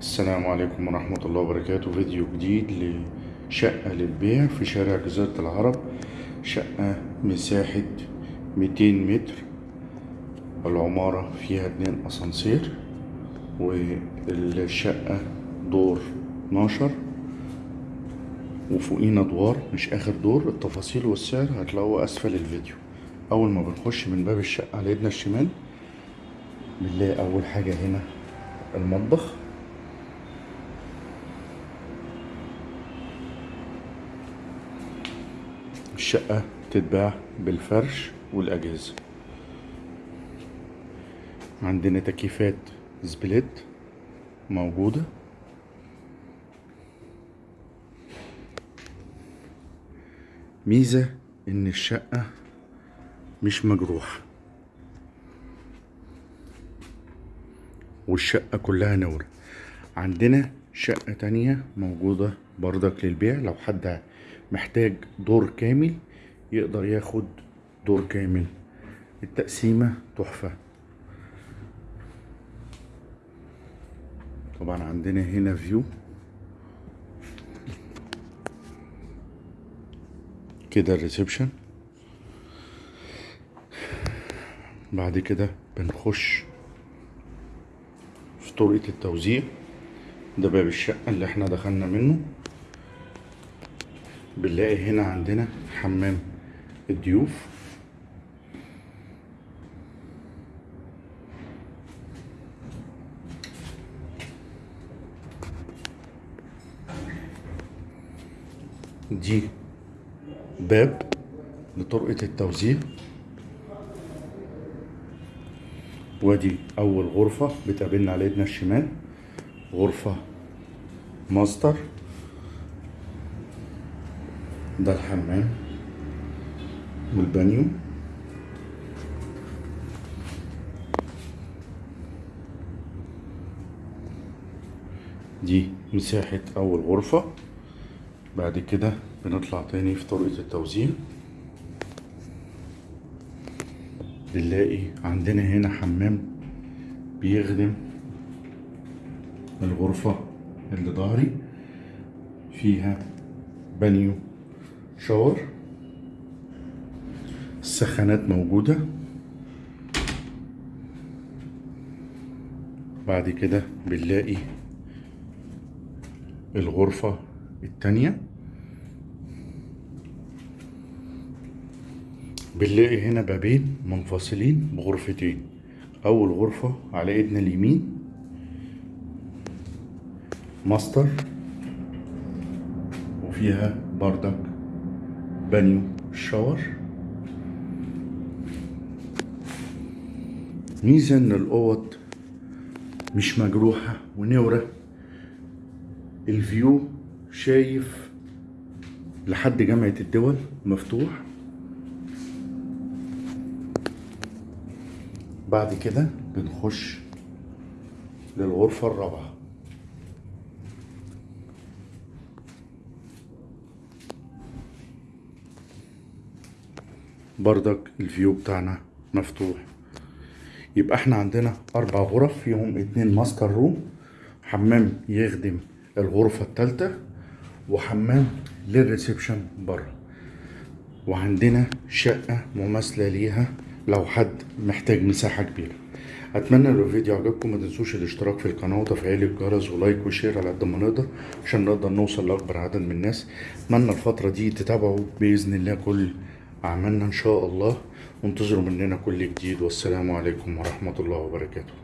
السلام عليكم ورحمة الله وبركاته. فيديو جديد لشقة للبيع في شارع جزيرة العرب شقة مساحة 200 متر. العمارة فيها اتنين أسانسير والشقة دور 12 وفوقينا أدوار مش آخر دور. التفاصيل والسعر هتلاقوه أسفل الفيديو. أول ما بنخش من باب الشقة على ايدنا الشمال بنلاقي أول حاجة هنا المطبخ. الشقة تتباع بالفرش والأجهزة. عندنا تكييفات سبليت موجودة. ميزة إن الشقة مش مجروحة. والشقة كلها نور. عندنا شقة تانية موجودة بردك للبيع. لو حد محتاج دور كامل يقدر ياخد دور كامل. التقسيمة تحفة. طبعا عندنا هنا فيو كده الريسبشن بعد كده بنخش في طرقة التوزيع. ده باب الشقة اللي إحنا دخلنا منه. بنلاقي هنا عندنا حمام الضيوف. دي باب لطرقة التوزيع. وادي أول غرفة بتقابلنا على ايدنا الشمال غرفة ماستر. ده الحمام والبانيو. دي مساحة أول غرفة. بعد كده بنطلع تاني في طرقة التوزيع. بنلاقي عندنا هنا حمام بيخدم الغرفة اللي ظهري. فيها بانيو شاور. السخانات موجودة. بعد كده بنلاقي الغرفة التانية. بنلاقي هنا بابين منفصلين بغرفتين. أول غرفة على إيدنا اليمين. ماستر. وفيها بردك. بانيو shower. ميزة إن الأوض مش مجروحة ونورة. الفيو شايف لحد جامعة الدول مفتوح. بعد كده بنخش للغرفة الرابعة. بردك ال view بتاعنا مفتوح. يبقى إحنا عندنا أربع غرف فيهم اتنين master room. حمام يخدم الغرفة التالتة وحمام لل reception بره. وعندنا شقة مماثلة ليها لو حد محتاج مساحة كبيرة. أتمنى لو الفيديو عجبكم ما تنسوش الاشتراك في القناة وتفعيل الجرس و like و share على قد ما نقدر عشان نقدر نوصل لأكبر عدد من الناس. أتمنى الفترة دي تتابعوا بإذن الله كل اعمالنا إن شاء الله. وانتظروا مننا كل جديد. والسلام عليكم ورحمة الله وبركاته.